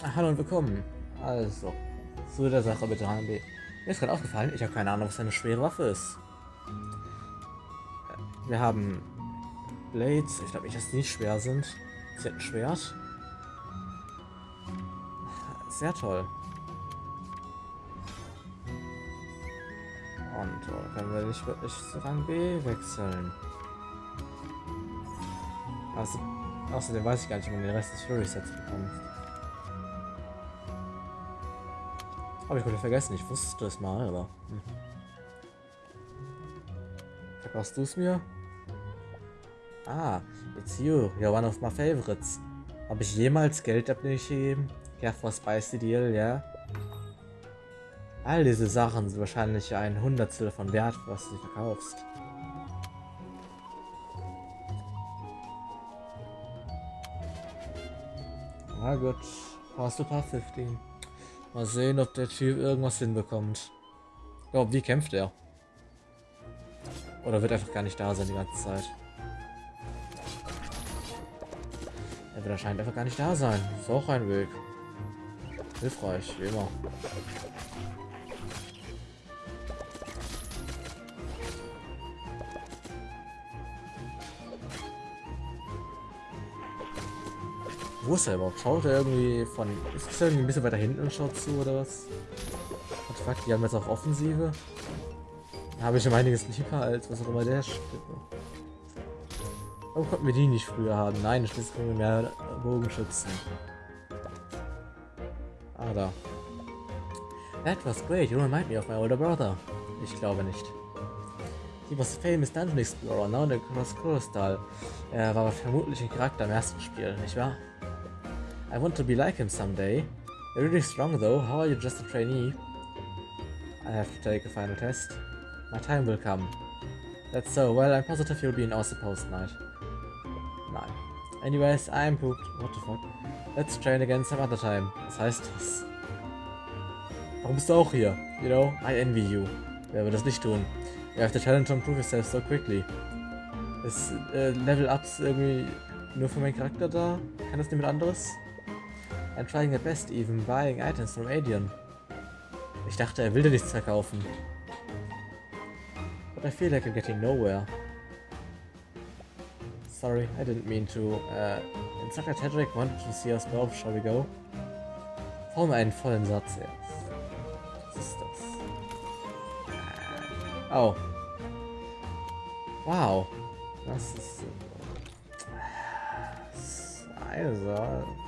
Hallo und willkommen. Also, zu der Sache bitte HMB. Mir ist gerade aufgefallen, ich habe keine Ahnung, was eine schwere Waffe ist. Wir haben Blades, ich glaube nicht, dass die nicht schwer sind. Sie hat ein Schwert. Sehr toll. Und oh, können wir nicht wirklich zu Rang B wechseln. Also, außerdem weiß ich gar nicht, ob man den Rest des Fury Sets bekommt. Habe ich wieder vergessen, ich wusste es mal, aber. Hm. Verkaufst du es mir? Ah, it's you. You're one of my favorites. Habe ich jemals Geld abgegeben? Ja, for Spicy Deal, ja? All diese Sachen sind wahrscheinlich ein Hundertstel von Wert, was du verkaufst. Na gut, hast du paar 15. Mal sehen, ob der Typ irgendwas hinbekommt. Oh, wie kämpft er? Oder wird einfach gar nicht da sein die ganze Zeit? Er wird anscheinend einfach gar nicht da sein. Ist auch ein Weg. Hilfreich, wie immer. Wo ist er überhaupt? Schaut er irgendwie von... Ist es irgendwie ein bisschen weiter hinten und schaut zu, oder was? What fuck, die haben jetzt auch Offensive? Da habe ich schon einiges lieber als was auch immer der steht. Warum konnten wir die nicht früher haben? Nein, schließlich können wir mehr Bogenschützen. Ah, da. That was great. You remind me of my older brother. Ich glaube nicht. He was a famous Dungeon Explorer, now in the Cross Crystal. Er war vermutlich ein Charakter im ersten Spiel, nicht wahr? I want to be like him someday. You're really strong though. How are you just a trainee? I have to take a final test. My time will come. That's so. Well, I'm positive you'll be in awesome post night. Nein. Anyways, I'm pooped. What the fuck? Let's train again some other time. Was heißt das? Warum bist du auch hier? You know, I envy you. Wer würde das nicht tun? You have the challenge to improve yourself so quickly. Ist äh, Level Ups irgendwie nur für meinen Charakter da? Kann das niemand anderes? I'm trying my best, even buying items from Adion. Ich dachte, er will dir nichts verkaufen. But I feel like I'm getting nowhere. Sorry, I didn't mean to. Uh, Instructor Tedrick wanted to see us both. Shall we go? Forme einen vollen Satz jetzt. Was ist das? Oh. Wow. Das ist... Also...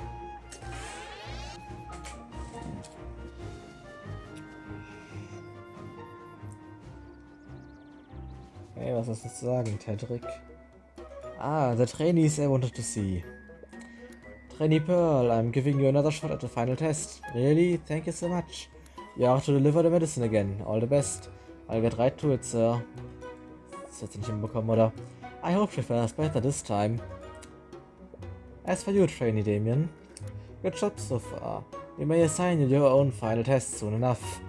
Hey, was hast du zu sagen, Tedrick? Ah, the trainees I wanted to see. Trainee Pearl, I'm giving you another shot at the final test. Really? Thank you so much. You are to deliver the medicine again. All the best. I'll get right to it, sir. Das hat sie nicht hinbekommen, oder? I hope she fares better this time. As for you, trainee Damien. Good job so far. We may assign you your own final test soon enough.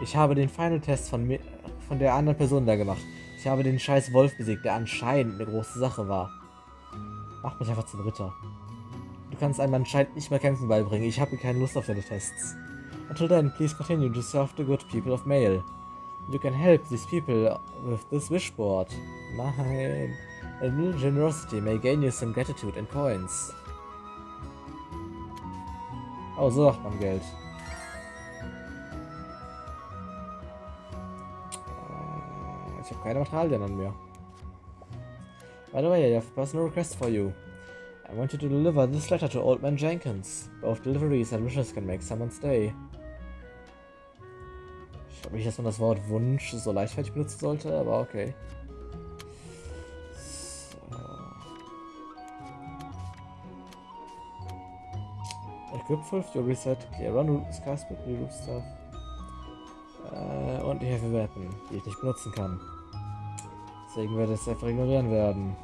Ich habe den Final Test von mir, von der anderen Person da gemacht. Ich habe den scheiß Wolf besiegt, der anscheinend eine große Sache war. Mach mich einfach zum Ritter. Du kannst einem anscheinend nicht mehr kämpfen beibringen. Ich habe keine Lust auf deine Tests. Until then, please continue to serve the good people of Mail. You can help these people with this wishboard. Nein. A little generosity may gain you some gratitude and coins. Oh, so macht man Geld. Ich habe keine Materialien an mir. By the way, I have a personal request for you. I want you to deliver this letter to Old Man Jenkins. Both deliveries and wishes can make someone's day. Ich glaube nicht, dass man das Wort Wunsch so leichtfertig benutzen sollte, aber okay. So. Equip 5, you reset, clear run skies with roof stuff. Äh, und die Heavy Weapon, die ich nicht benutzen kann. Deswegen werde ich es einfach ignorieren werden.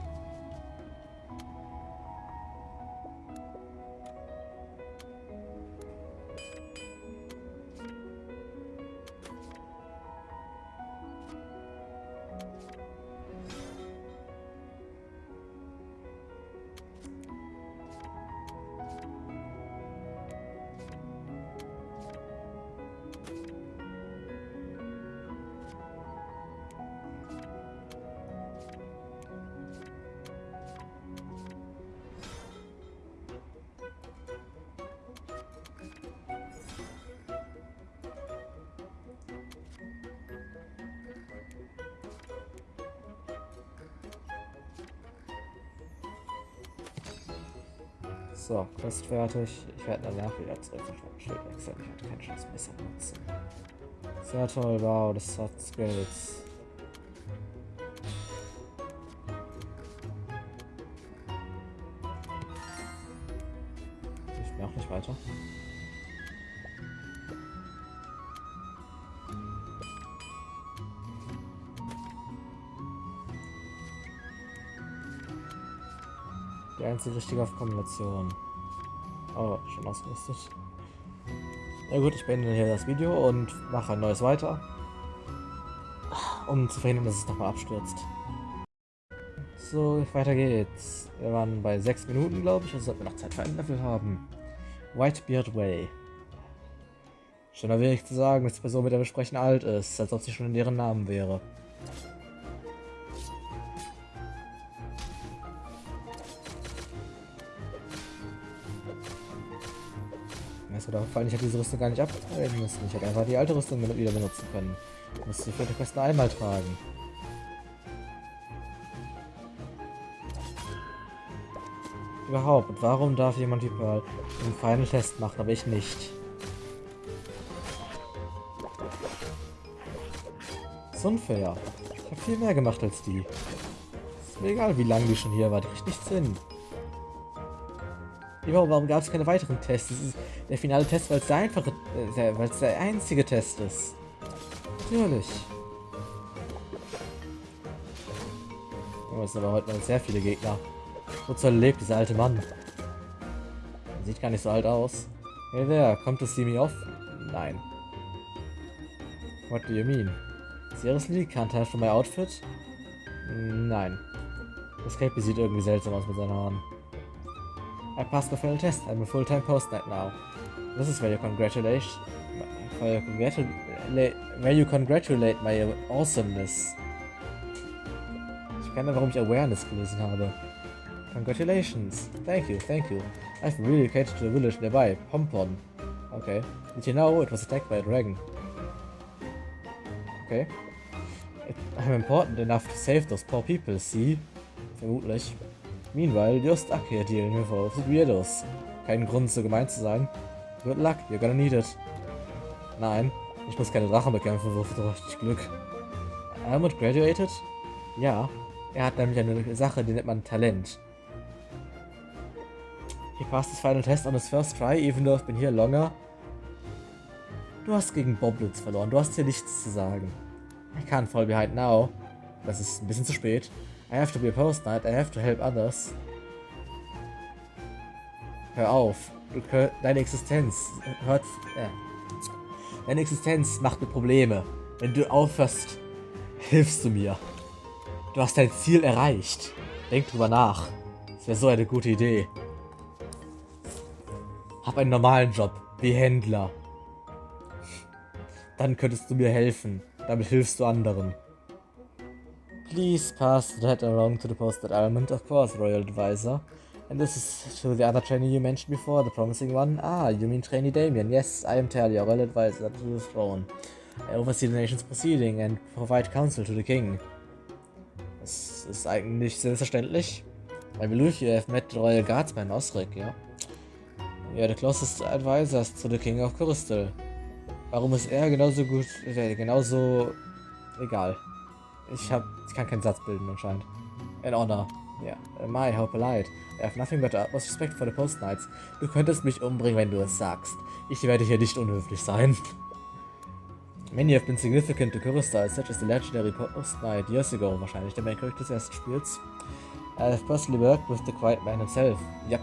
So, Quest fertig. Ich werde danach wieder zurück zum Schild wechseln. Ich hatte keine Chance besser nutzen. Sehr toll, wow, das hat Skills. Ich bin auch nicht weiter. Einzige richtige Kombination. Oh, schon ausgerüstet. Na gut, ich beende hier das Video und mache ein neues weiter. Um zu verhindern, dass es nochmal abstürzt. So, weiter geht's. Wir waren bei 6 Minuten, glaube ich, also sollten wir noch Zeit für ein Level haben. Whitebeard Way. Schon erwähnt zu sagen, dass die Person, mit der wir sprechen, alt ist, als ob sie schon in deren Namen wäre. Ist mir aufgefallen, ich hätte diese Rüstung gar nicht abtragen müssen. Ich hätte einfach die alte Rüstung wieder benutzen können. Ich musste die Quest einmal tragen. Überhaupt, warum darf jemand die Pearl einen Final Test machen, aber ich nicht? Das ist unfair. Ich habe viel mehr gemacht als die. Ist mir egal, wie lange die schon hier war, die kriegt nichts hin. Überhaupt, warum gab es keine weiteren Tests? Das ist der finale Test, weil es der einfache, äh, weil es der einzige Test ist. Natürlich. Oh, es aber heute noch sehr viele Gegner. Wozu lebt dieser alte Mann? Sieht gar nicht so alt aus. Hey there, kommt to see me off? Nein. What do you mean? Seriously, can't have for my outfit? Nein. Das Cape sieht irgendwie seltsam aus mit seinen Haaren. I passed the final test. I'm a full-time post-night now. This is where you congratulate, where you congratulate, where you congratulate my awesomeness. Ich kenne, warum ich Awareness gelesen habe. Congratulations. Thank you, thank you. I've relocated to the village nearby, Pompon. Okay. Did you know it was attacked by a dragon? Okay. I'm important enough to save those poor people, see? Vermutlich. Meanwhile, you're stuck here dealing with all the weirdos. Kein Grund, so gemein zu sein. Good luck, you're gonna need it. Nein, ich muss keine Drachen bekämpfen, wofür richtig Glück. Almond graduated? Ja, er hat nämlich eine Sache, die nennt man Talent. He passed his final test on his first try, even though I've been here longer. Du hast gegen Boblins verloren, du hast hier nichts zu sagen. I can't fall behind now. Das ist ein bisschen zu spät. I have to be a post knight, I have to help others. Hör auf. Deine Existenz hört. Äh, deine Existenz macht mir Probleme. Wenn du aufhörst, hilfst du mir. Du hast dein Ziel erreicht. Denk drüber nach. Das wäre so eine gute Idee. Hab einen normalen Job, wie Händler. Dann könntest du mir helfen. Damit hilfst du anderen. Please pass that along to the posted element, of course, Royal Advisor. And this is to the other trainee you mentioned before, the promising one. Ah, you mean trainee Damien. Yes, I am Talia, Royal Advisor to the throne. I oversee the nation's proceeding and provide counsel to the king. Das ist eigentlich selbstverständlich. I believe you have met the Royal Guardsman Osric? Yeah, the closest advisors to the King of Crystal. Warum ist er genauso gut, äh, genauso egal. Ich hab, ich kann keinen Satz bilden anscheinend. In honor. Ja. Yeah. My, how polite. I have nothing but utmost respect for the Post Knights. Du könntest mich umbringen, wenn du es sagst. Ich werde hier nicht unhöflich sein. Many have been significant to Kurista, such as the legendary Post Knight years ago, wahrscheinlich der Main Character des ersten Spiels. I have personally worked with the Quiet Man himself. Yep.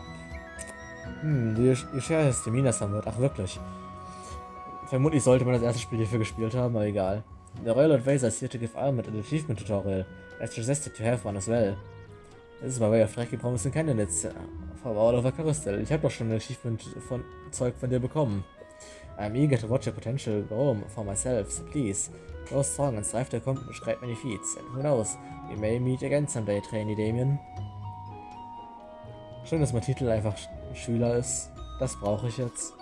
Hm, you, share his demeanor somewhat. Ach, wirklich. Vermutlich sollte man das erste Spiel hierfür gespielt haben, aber egal. The Royal Advisor is here to give Almond an achievement tutorial. As suggested to have one as well. This is my way of tracking promising candidates from all over Carousel. Ich habe doch schon ein Achievement von Zeug von dir bekommen. I'm eager to watch your potential grow for myself, so please, go strong and strive to accomplish great many feats. And who knows, we may meet again someday, Trainee Damien. Schön, dass mein Titel einfach Schüler ist. Das brauche ich jetzt.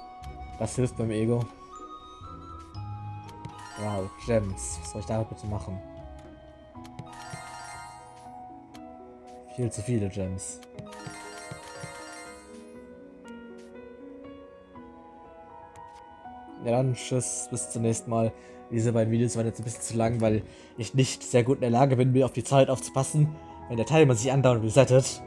Das hilft beim Ego. Wow, Gems. Was soll ich damit bitte machen? Viel zu viele Gems. Ja dann, tschüss, bis zum nächsten Mal. Diese beiden Videos waren jetzt ein bisschen zu lang, weil ich nicht sehr gut in der Lage bin, mir auf die Zeit aufzupassen, wenn der Timer sich andauernd resettet.